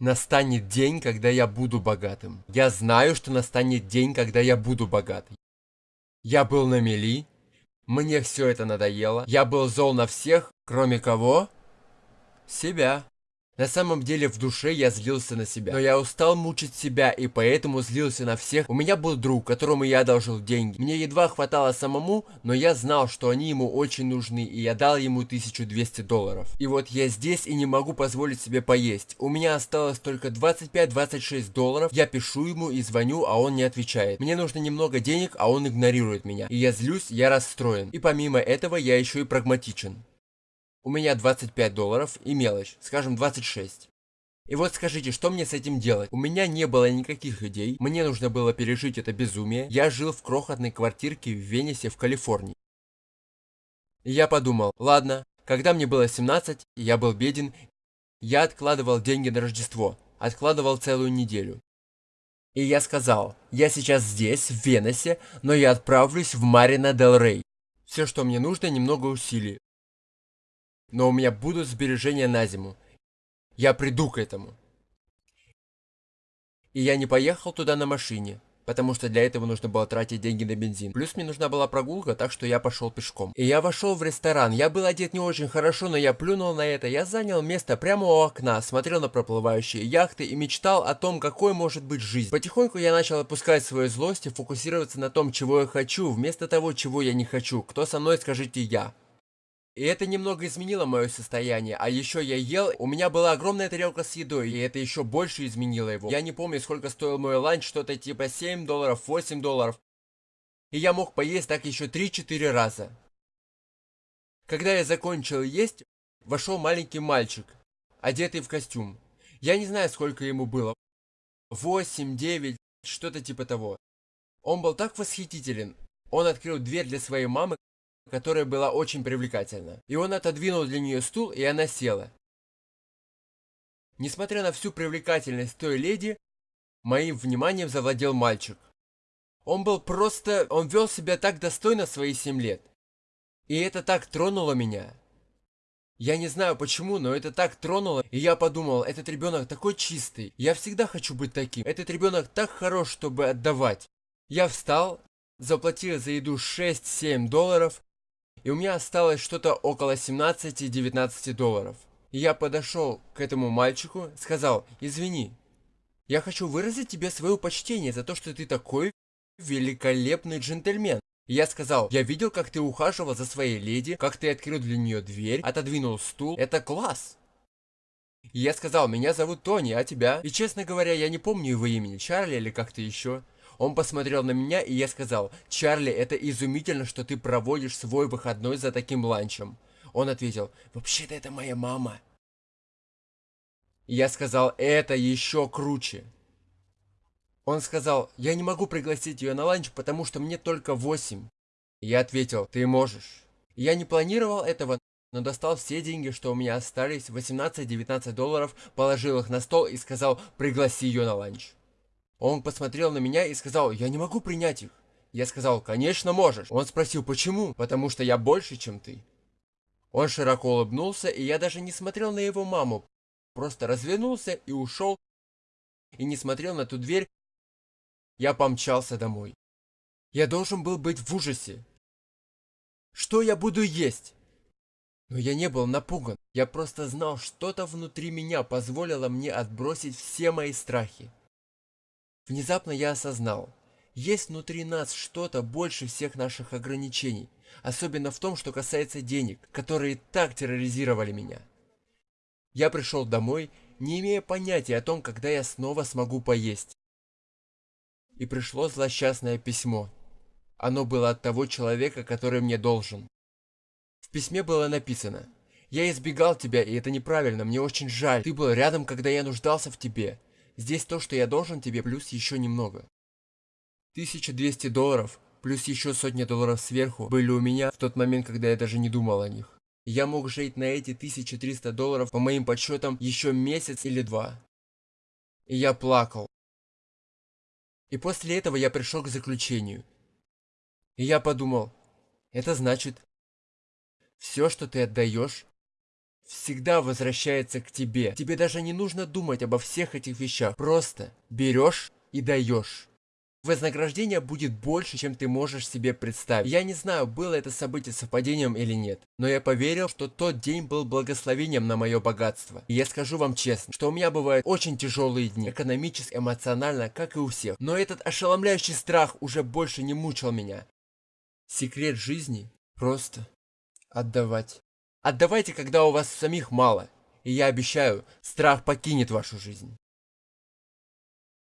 Настанет день, когда я буду богатым. Я знаю, что настанет день, когда я буду богатым. Я был на мели. Мне все это надоело. Я был зол на всех, кроме кого? Себя. На самом деле в душе я злился на себя. Но я устал мучить себя и поэтому злился на всех. У меня был друг, которому я одолжил деньги. Мне едва хватало самому, но я знал, что они ему очень нужны и я дал ему 1200 долларов. И вот я здесь и не могу позволить себе поесть. У меня осталось только 25-26 долларов. Я пишу ему и звоню, а он не отвечает. Мне нужно немного денег, а он игнорирует меня. И я злюсь, я расстроен. И помимо этого я еще и прагматичен. У меня 25 долларов и мелочь, скажем 26. И вот скажите, что мне с этим делать? У меня не было никаких идей, мне нужно было пережить это безумие. Я жил в крохотной квартирке в Венесе в Калифорнии. И я подумал, ладно, когда мне было 17, я был беден, я откладывал деньги на Рождество, откладывал целую неделю. И я сказал, я сейчас здесь, в Венесе, но я отправлюсь в Марина Дел Рей. Все, что мне нужно, немного усилий но у меня будут сбережения на зиму. Я приду к этому. И я не поехал туда на машине, потому что для этого нужно было тратить деньги на бензин. Плюс мне нужна была прогулка, так что я пошел пешком. И я вошел в ресторан. Я был одет не очень хорошо, но я плюнул на это. Я занял место прямо у окна, смотрел на проплывающие яхты и мечтал о том, какой может быть жизнь. Потихоньку я начал опускать свою злость и фокусироваться на том, чего я хочу, вместо того, чего я не хочу. Кто со мной, скажите я. И это немного изменило мое состояние. А еще я ел, у меня была огромная тарелка с едой, и это еще больше изменило его. Я не помню, сколько стоил мой ланч, что-то типа 7 долларов, 8 долларов. И я мог поесть так еще 3-4 раза. Когда я закончил есть, вошел маленький мальчик, одетый в костюм. Я не знаю, сколько ему было. 8, 9, что-то типа того. Он был так восхитителен. Он открыл дверь для своей мамы, которая была очень привлекательна. И он отодвинул для нее стул, и она села. Несмотря на всю привлекательность той леди, моим вниманием завладел мальчик. Он был просто... Он вел себя так достойно свои 7 лет. И это так тронуло меня. Я не знаю почему, но это так тронуло, и я подумал, этот ребенок такой чистый. Я всегда хочу быть таким. Этот ребенок так хорош, чтобы отдавать. Я встал, заплатил за еду 6-7 долларов и у меня осталось что-то около 17-19 долларов. И я подошел к этому мальчику, сказал, извини, я хочу выразить тебе свое почтение за то, что ты такой великолепный джентльмен. И я сказал, я видел, как ты ухаживал за своей леди, как ты открыл для нее дверь, отодвинул стул, это класс. И я сказал, меня зовут Тони, а тебя? И честно говоря, я не помню его имени, Чарли или как-то еще. Он посмотрел на меня, и я сказал, «Чарли, это изумительно, что ты проводишь свой выходной за таким ланчем». Он ответил, «Вообще-то это моя мама». Я сказал, «Это еще круче». Он сказал, «Я не могу пригласить ее на ланч, потому что мне только восемь». Я ответил, «Ты можешь». Я не планировал этого, но достал все деньги, что у меня остались, 18-19 долларов, положил их на стол и сказал, пригласи ее на ланч. Он посмотрел на меня и сказал, я не могу принять их. Я сказал, конечно можешь. Он спросил, почему? Потому что я больше, чем ты. Он широко улыбнулся, и я даже не смотрел на его маму. Просто развернулся и ушел. И не смотрел на ту дверь. Я помчался домой. Я должен был быть в ужасе. Что я буду есть? Но я не был напуган. Я просто знал, что-то внутри меня позволило мне отбросить все мои страхи. Внезапно я осознал, есть внутри нас что-то больше всех наших ограничений, особенно в том, что касается денег, которые так терроризировали меня. Я пришел домой, не имея понятия о том, когда я снова смогу поесть. И пришло злосчастное письмо. Оно было от того человека, который мне должен. В письме было написано «Я избегал тебя, и это неправильно, мне очень жаль. Ты был рядом, когда я нуждался в тебе. Здесь то, что я должен тебе, плюс еще немного. 1200 долларов, плюс еще сотни долларов сверху, были у меня в тот момент, когда я даже не думал о них. Я мог жить на эти 1300 долларов, по моим подсчетам, еще месяц или два. И я плакал. И после этого я пришел к заключению. И я подумал, это значит, все, что ты отдаешь, всегда возвращается к тебе. Тебе даже не нужно думать обо всех этих вещах. Просто берешь и даешь. Вознаграждение будет больше, чем ты можешь себе представить. Я не знаю, было это событие совпадением или нет, но я поверил, что тот день был благословением на мое богатство. И я скажу вам честно, что у меня бывают очень тяжелые дни, экономически, эмоционально, как и у всех. Но этот ошеломляющий страх уже больше не мучил меня. Секрет жизни просто отдавать. Отдавайте, когда у вас самих мало. И я обещаю, страх покинет вашу жизнь.